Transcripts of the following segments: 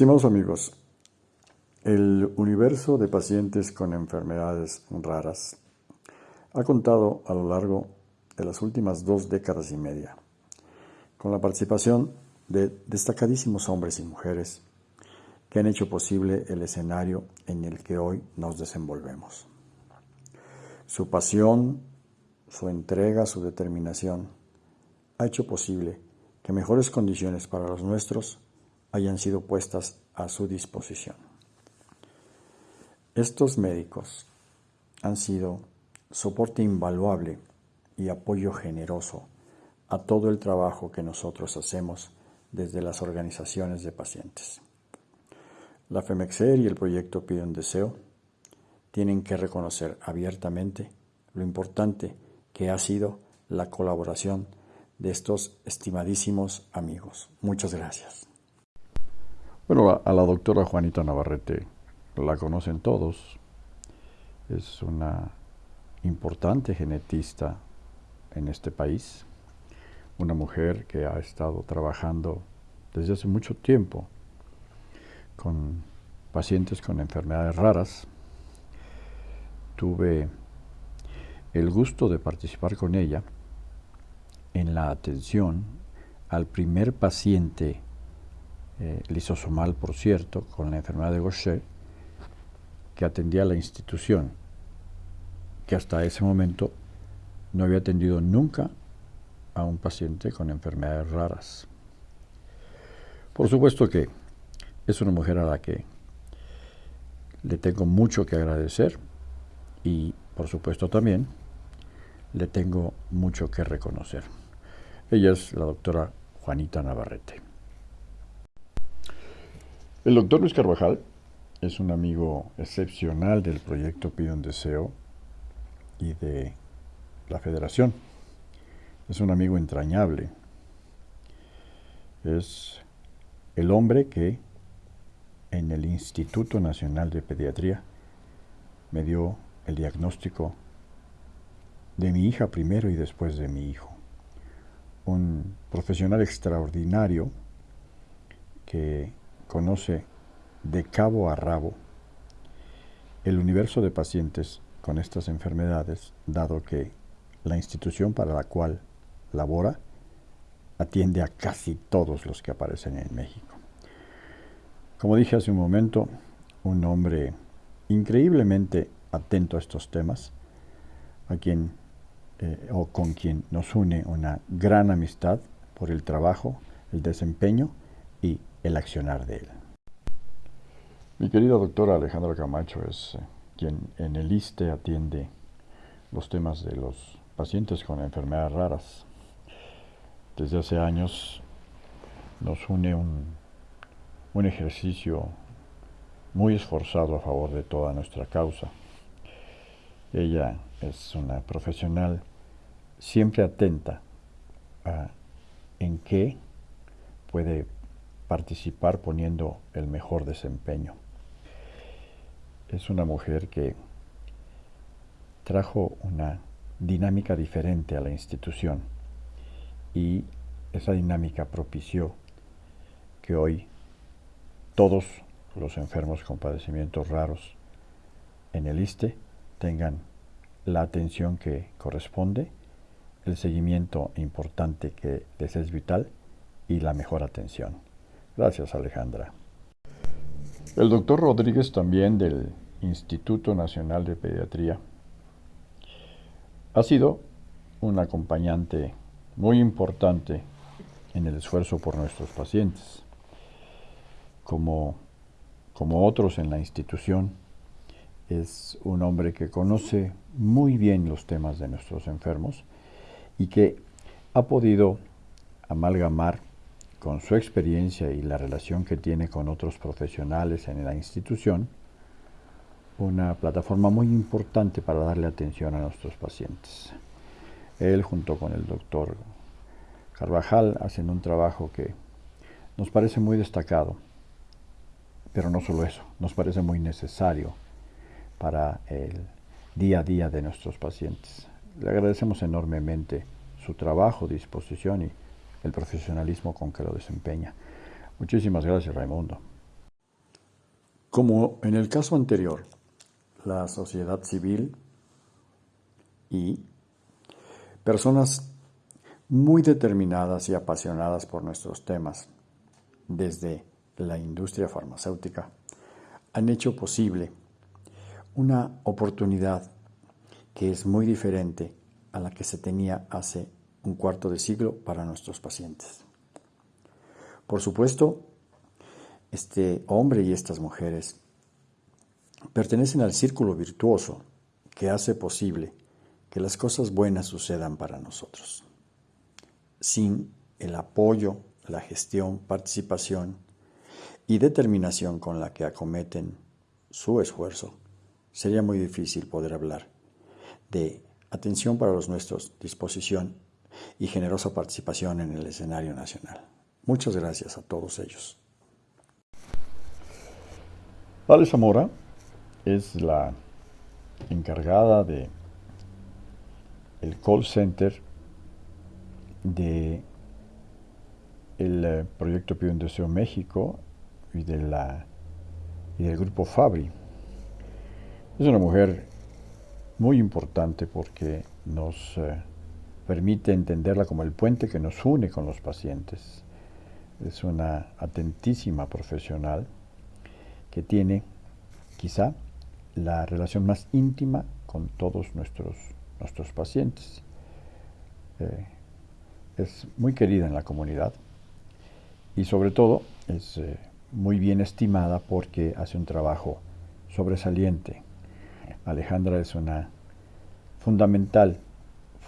Estimados amigos, el universo de pacientes con enfermedades raras ha contado a lo largo de las últimas dos décadas y media con la participación de destacadísimos hombres y mujeres que han hecho posible el escenario en el que hoy nos desenvolvemos. Su pasión, su entrega, su determinación ha hecho posible que mejores condiciones para los nuestros hayan sido puestas a su disposición. Estos médicos han sido soporte invaluable y apoyo generoso a todo el trabajo que nosotros hacemos desde las organizaciones de pacientes. La FEMEXER y el proyecto Pide un Deseo tienen que reconocer abiertamente lo importante que ha sido la colaboración de estos estimadísimos amigos. Muchas gracias. Bueno, a la doctora Juanita Navarrete la conocen todos. Es una importante genetista en este país, una mujer que ha estado trabajando desde hace mucho tiempo con pacientes con enfermedades raras. Tuve el gusto de participar con ella en la atención al primer paciente eh, lisosomal, por cierto, con la enfermedad de Gaucher, que atendía a la institución, que hasta ese momento no había atendido nunca a un paciente con enfermedades raras. Por supuesto que es una mujer a la que le tengo mucho que agradecer y por supuesto también le tengo mucho que reconocer. Ella es la doctora Juanita Navarrete. El doctor Luis Carvajal es un amigo excepcional del proyecto Pide un Deseo y de la Federación. Es un amigo entrañable. Es el hombre que en el Instituto Nacional de Pediatría me dio el diagnóstico de mi hija primero y después de mi hijo. Un profesional extraordinario que conoce de cabo a rabo el universo de pacientes con estas enfermedades, dado que la institución para la cual labora atiende a casi todos los que aparecen en México. Como dije hace un momento, un hombre increíblemente atento a estos temas, a quien eh, o con quien nos une una gran amistad por el trabajo, el desempeño y el accionar de él. Mi querida doctora Alejandra Camacho es eh, quien en el ISTE atiende los temas de los pacientes con enfermedades raras. Desde hace años nos une un, un ejercicio muy esforzado a favor de toda nuestra causa. Ella es una profesional siempre atenta a en qué puede participar poniendo el mejor desempeño. Es una mujer que trajo una dinámica diferente a la institución y esa dinámica propició que hoy todos los enfermos con padecimientos raros en el ISTE tengan la atención que corresponde, el seguimiento importante que les es vital y la mejor atención. Gracias, Alejandra. El doctor Rodríguez también del Instituto Nacional de Pediatría ha sido un acompañante muy importante en el esfuerzo por nuestros pacientes. Como, como otros en la institución, es un hombre que conoce muy bien los temas de nuestros enfermos y que ha podido amalgamar con su experiencia y la relación que tiene con otros profesionales en la institución, una plataforma muy importante para darle atención a nuestros pacientes. Él junto con el doctor Carvajal hacen un trabajo que nos parece muy destacado, pero no solo eso, nos parece muy necesario para el día a día de nuestros pacientes. Le agradecemos enormemente su trabajo, disposición y el profesionalismo con que lo desempeña. Muchísimas gracias, Raimundo. Como en el caso anterior, la sociedad civil y personas muy determinadas y apasionadas por nuestros temas, desde la industria farmacéutica, han hecho posible una oportunidad que es muy diferente a la que se tenía hace un cuarto de siglo para nuestros pacientes. Por supuesto, este hombre y estas mujeres pertenecen al círculo virtuoso que hace posible que las cosas buenas sucedan para nosotros. Sin el apoyo, la gestión, participación y determinación con la que acometen su esfuerzo, sería muy difícil poder hablar de atención para los nuestros, disposición y generosa participación en el escenario nacional. Muchas gracias a todos ellos. Vale Zamora es la encargada de el call center de el eh, proyecto Pío México y, de la, y del grupo Fabri. Es una mujer muy importante porque nos eh, permite entenderla como el puente que nos une con los pacientes. Es una atentísima profesional que tiene quizá la relación más íntima con todos nuestros, nuestros pacientes. Eh, es muy querida en la comunidad y sobre todo es eh, muy bien estimada porque hace un trabajo sobresaliente Alejandra es una fundamental,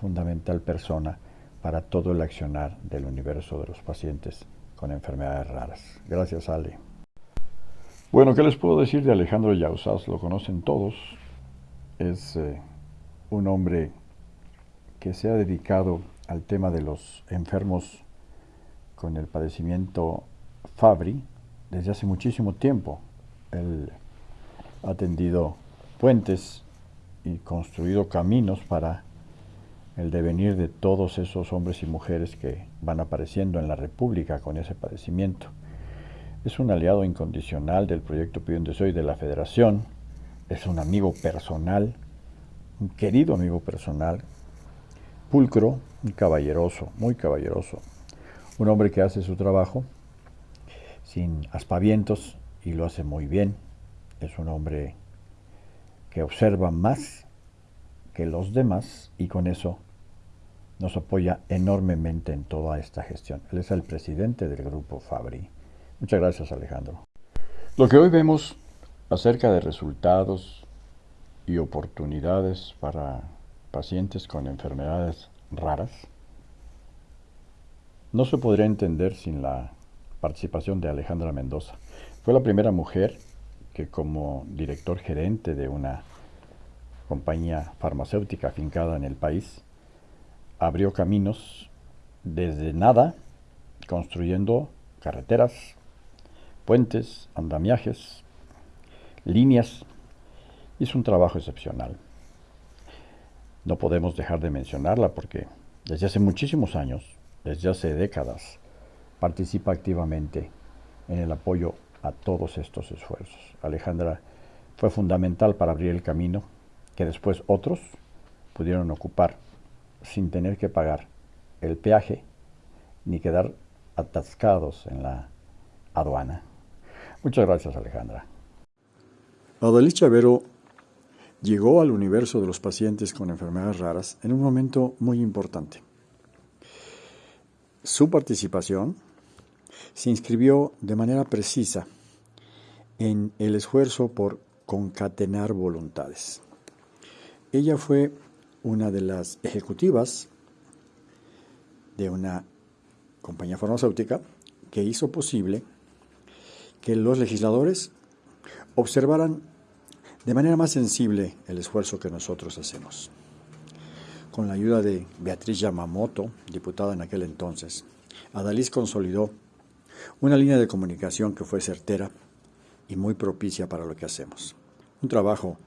fundamental persona para todo el accionar del universo de los pacientes con enfermedades raras. Gracias, Ale. Bueno, ¿qué les puedo decir de Alejandro Yausas? Lo conocen todos. Es eh, un hombre que se ha dedicado al tema de los enfermos con el padecimiento Fabri desde hace muchísimo tiempo. Él ha atendido puentes y construido caminos para el devenir de todos esos hombres y mujeres que van apareciendo en la República con ese padecimiento. Es un aliado incondicional del proyecto Pío Soy de la Federación, es un amigo personal, un querido amigo personal, pulcro, caballeroso, muy caballeroso, un hombre que hace su trabajo sin aspavientos y lo hace muy bien, es un hombre que observa más que los demás y con eso nos apoya enormemente en toda esta gestión. Él es el presidente del grupo Fabri. Muchas gracias Alejandro. Lo que hoy vemos acerca de resultados y oportunidades para pacientes con enfermedades raras no se podría entender sin la participación de Alejandra Mendoza. Fue la primera mujer que como director gerente de una compañía farmacéutica afincada en el país, abrió caminos desde nada, construyendo carreteras, puentes, andamiajes, líneas. Hizo un trabajo excepcional. No podemos dejar de mencionarla porque desde hace muchísimos años, desde hace décadas, participa activamente en el apoyo a todos estos esfuerzos. Alejandra fue fundamental para abrir el camino que después otros pudieron ocupar sin tener que pagar el peaje ni quedar atascados en la aduana. Muchas gracias Alejandra. Adalí Chavero llegó al universo de los pacientes con enfermedades raras en un momento muy importante. Su participación se inscribió de manera precisa en el esfuerzo por concatenar voluntades. Ella fue una de las ejecutivas de una compañía farmacéutica que hizo posible que los legisladores observaran de manera más sensible el esfuerzo que nosotros hacemos. Con la ayuda de Beatriz Yamamoto, diputada en aquel entonces, Adalís consolidó una línea de comunicación que fue certera y muy propicia para lo que hacemos. Un trabajo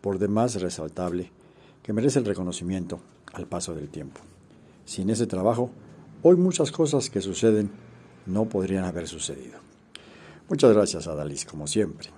por demás resaltable que merece el reconocimiento al paso del tiempo. Sin ese trabajo, hoy muchas cosas que suceden no podrían haber sucedido. Muchas gracias, Adalys, como siempre.